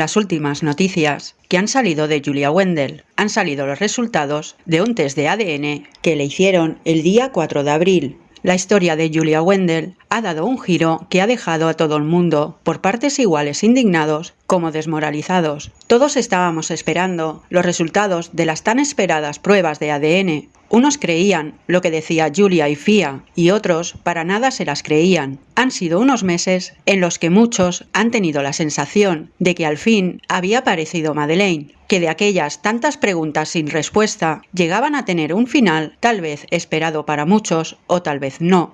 las últimas noticias que han salido de Julia Wendell. Han salido los resultados de un test de ADN que le hicieron el día 4 de abril. La historia de Julia Wendell ha dado un giro que ha dejado a todo el mundo, por partes iguales indignados como desmoralizados. Todos estábamos esperando los resultados de las tan esperadas pruebas de ADN. Unos creían lo que decía Julia y Fia, y otros para nada se las creían. Han sido unos meses en los que muchos han tenido la sensación de que al fin había aparecido Madeleine, que de aquellas tantas preguntas sin respuesta llegaban a tener un final tal vez esperado para muchos o tal vez no.